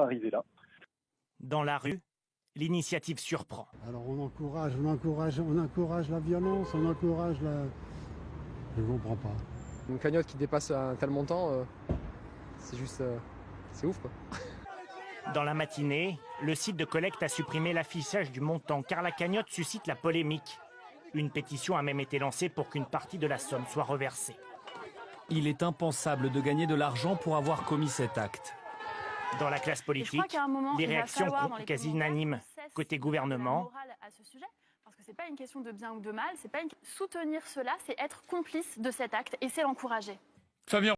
arriver là. Dans la rue, l'initiative surprend. Alors on encourage, on encourage, on encourage la violence, on encourage la... Je comprends pas. Une cagnotte qui dépasse un tel montant, euh, c'est juste... euh, c'est ouf quoi. Dans la matinée, le site de collecte a supprimé l'affichage du montant car la cagnotte suscite la polémique. Une pétition a même été lancée pour qu'une partie de la somme soit reversée. Il est impensable de gagner de l'argent pour avoir commis cet acte. Dans la classe politique, crois qu'à un moment, les il va réactions falloir, dans les quasi unanimes. Côté gouvernement, morale à ce sujet, parce que c'est pas une question de bien ou de mal, c'est pas une... soutenir cela, c'est être complice de cet acte et c'est l'encourager. Fabien